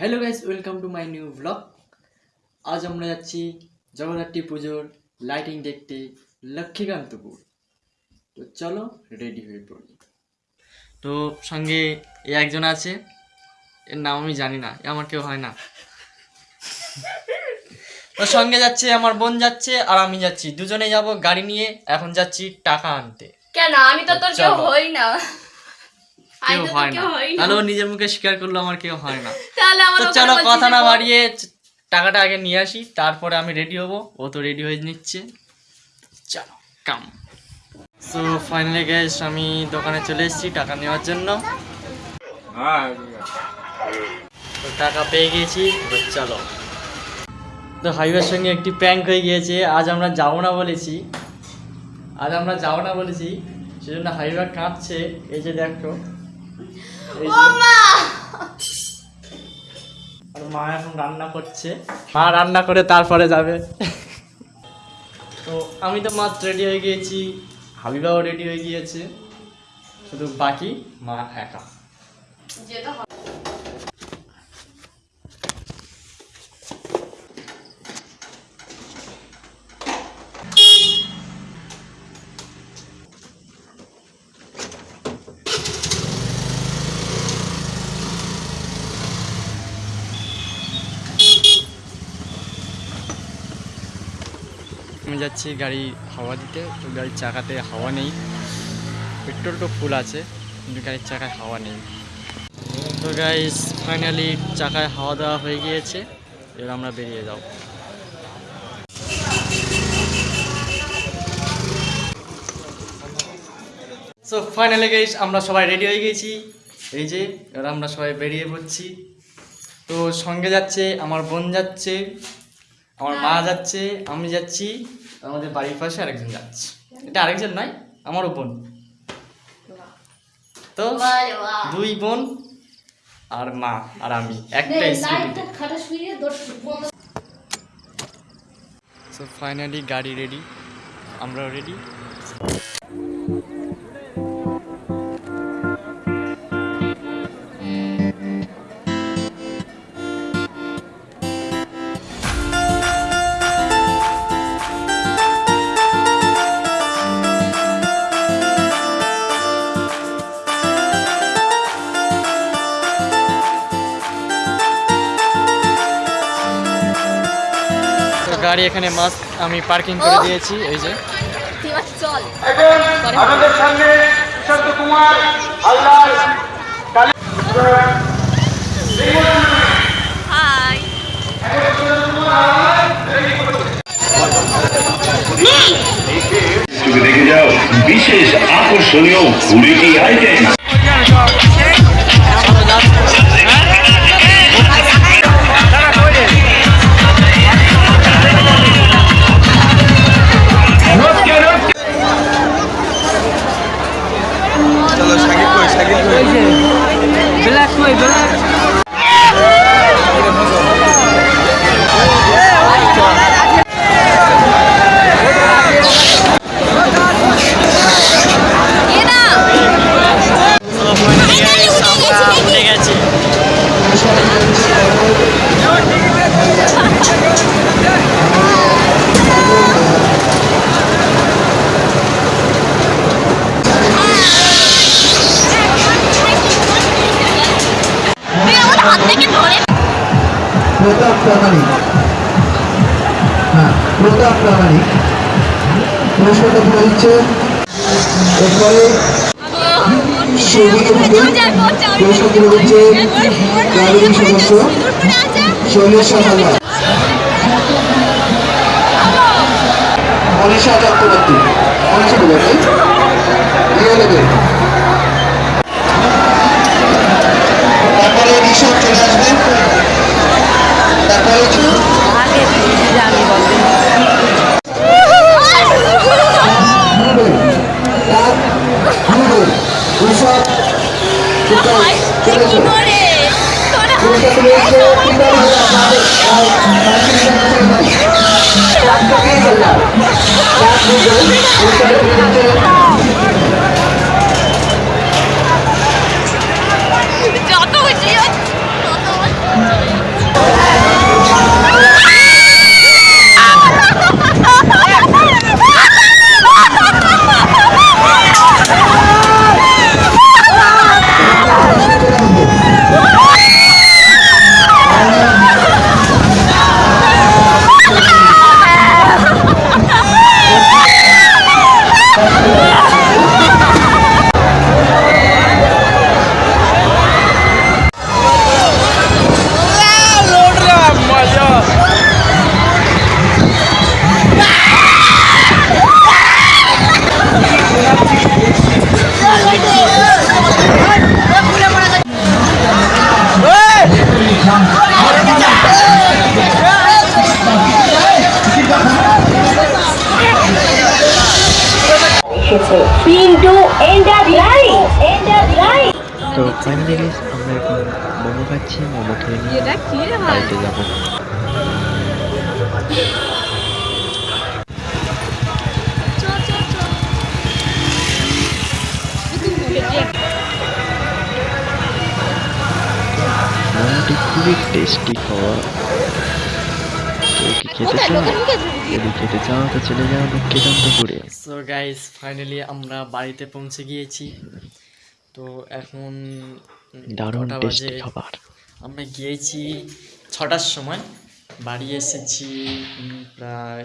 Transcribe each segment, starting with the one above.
Welcome to my new blog আজ আমরা যাচ্ছি জগদ্ধাত্রী পুজোর লাইটিং দেখতে লক্ষ্মীকান্তপুর। তো চলো রেডি হয়ে পড়ি। তো সঙ্গে এ একজন আছে এর নাম আমি জানি না এ আমার কেউ হয় না। তো সঙ্গে যাচ্ছে আমার বোন যাচ্ছে আর আমি যাচ্ছি। দুজনে যাব গাড়ি নিয়ে এখন যাচ্ছি টাকা আনতে। কেন? আমি তো তোর কেউ হই না। কেউ হয় না। তাহলে ও নিজের মুখে স্বীকার করল আমার কেউ হয় না। তো চলো কথা না বাড়িয়ে টাকাটা আগে নিয়ে আসি তারপরে আমি রেডি হব। ও তো রেডি হয়ে নিচ্ছে। চলো কাম সো ফাইনালি গ্যাস আমি দোকানে চলে এসেছি টাকা নেওয়ার জন্য। তো টাকা পেয়ে গিয়েছি চলো। তো হাইওয়ের সঙ্গে একটি প্র্যাঙ্ক হয়ে গিয়েছে। আজ আমরা যাব না বলেছি। আজ আমরা যাব না বলেছি সেজন্য হাইওয়ে কাঁপছে এই যে দেখো আর মা এখন রান্না করছে। মা রান্না করে তারপরে যাবে। তো আমি তো মাত্র রেডি হয়ে গিয়েছি। হাবিবাও রেডি হয়ে গিয়েছে। শুধু বাকি মা একা। আমি যাচ্ছি গাড়ি হাওয়া দিতে, তো গাড়ির চাকাতে হাওয়া নেই। পেট্রোল তো ফুল আছে, কিন্তু গাড়ির চাকায় হাওয়া নেই। তো গাইস ফাইনালি চাকায় হাওয়া দেওয়া হয়ে গিয়েছে, এবার আমরা বেরিয়ে যাও সো ফাইনালি গাইস আমরা সবাই রেডি হয়ে গেছি এই যে, এবার আমরা সবাই বেরিয়ে পড়ছি। তো সঙ্গে যাচ্ছে আমার বোন যাচ্ছে। আমার মা যাচ্ছে আমি যাচ্ছি আমাদের বাড়ির পাশে আরেকজন যাচ্ছে। এটা আরেকজন নয় আমার বোন। তো দুই বোন আর মা আর আমি একটা সো ফাইনালি গাড়ি রেডি আমরাও রেডি গাড়ি এখানে মাস্ক আমি পার্কিং করে দিয়েছি এই যে। আমাদের সামনে কুমার দেখে যাও বিশেষ আকর্ষণীয় কুড়িটি আইটেম প্রতাপ প্রামাণিক। হ্যাঁ প্রতাপ প্রামাণিক। পুরস্কারটা তুলে দিচ্ছে। এরপরে পুরস্কার তুলে দিচ্ছে ক্লাবের সদস্য শৈলেশ সাঁতারবার মনীষা চক্রবর্তী মনীষা চক্রবর্তী চার থেকে পিন্টু তো ফাইনালি আমরা এখন মোমো খাচ্ছি মোমো খেয়ে নিয়ে বাড়িতে যাব। মোমোটি খুবই টেস্টি খাওয়া। খেতে চাও যদি খেতে চাও তো চলে যাও লক্ষ্মীকান্তপুরে সো গাইস ফাইনালি আমরা বাড়িতে পৌঁছে গিয়েছি। তো এখন দারুণ টেস্টি বাজে? খাবার। আমরা গিয়েছি ছটার সময়। বাড়ি এসেছি প্রায়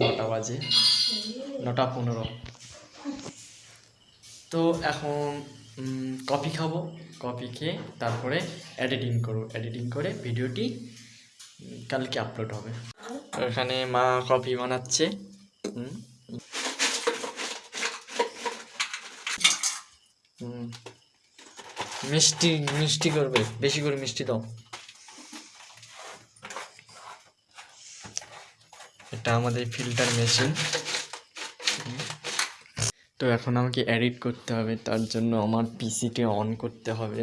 নটা বাজে। নটা পনেরো। তো এখন কফি খাব। কফি খেয়ে তারপরে এডিটিং করব। এডিটিং করে ভিডিওটি কালকে আপলোড হবে। এখানে মা কফি বানাচ্ছে। মিষ্টি মিষ্টি করবে, বেশি করে মিষ্টি দাও। এটা আমাদের ফিল্টার মেশিন। তো এখন আমাকে এডিট করতে হবে, তার জন্য আমার পিসিকে অন করতে হবে।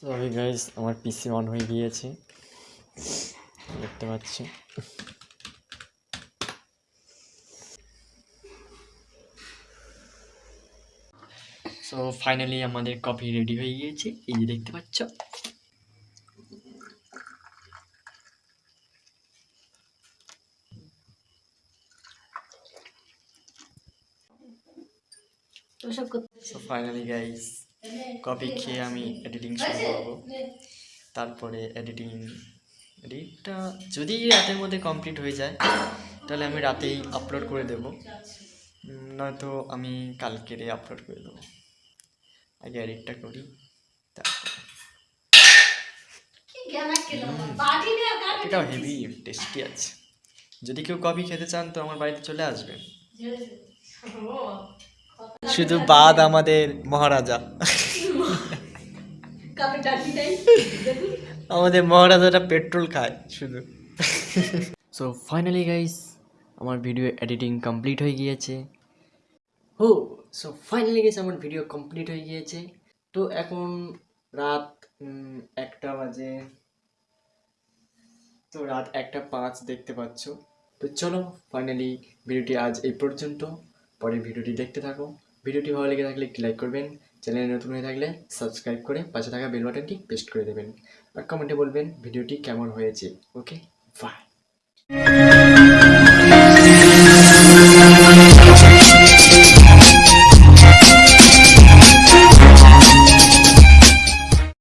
সরি গাইস আমার পিসি অন হয়ে গিয়েছে। দেখতে পাচ্ছি। সো ফাইনালি আমাদের কফি রেডি হয়ে গিয়েছে। এই যে দেখতে পাচ্ছ। ফাইনালি গাইস কফি খেয়ে আমি এডিটিং শুরু করব। তারপরে এডিটিং এডিটটা যদি রাতের মধ্যে কমপ্লিট হয়ে যায় তাহলে আমি রাতেই আপলোড করে দেব। নয়তো আমি কালকেরে আপলোড করে দেবো। আগে এডিটটা করি তারপরে। এটাও হেভি টেস্টি আছে। যদি কেউ কফি খেতে চান তো আমার বাড়িতে চলে আসবেন শুধু বাদ আমাদের মহারাজা। আমাদের মহারাজাটা পেট্রোল খায় শুধু। সো ফাইনালি গাইস আমার ভিডিও এডিটিং কমপ্লিট হয়ে গিয়েছে। হো সো ফাইনালি গাইস আমার ভিডিও কমপ্লিট হয়ে গিয়েছে। তো এখন রাত একটা বাজে। তো রাত একটা পাঁচ দেখতে পাচ্ছ। তো চলো ফাইনালি ভিডিওটি আজ এই পর্যন্ত। পরে ভিডিওটি দেখতে থাকো। ভিডিওটি ভালো লেগে থাকলে একটি লাইক করবেন, চ্যানেলে নতুন হয়ে থাকলে সাবস্ক্রাইব করে পাশে থাকা বেল বাটনটি পেস্ট করে দেবেন আর কমেন্টে বলবেন ভিডিওটি কেমন হয়েছে, ওকে? বাই